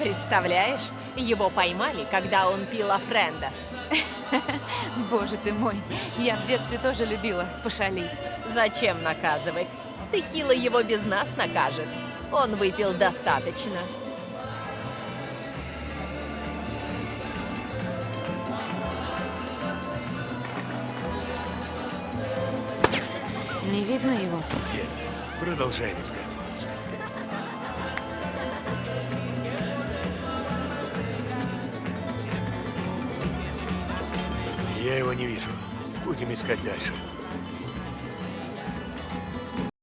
Представляешь, его поймали, когда он пил Афрендас. Боже ты мой, я в детстве тоже любила пошалить. Зачем наказывать? Текила его без нас накажет. Он выпил достаточно. Не видно его. Нет, продолжаем искать. Я его не вижу. Будем искать дальше.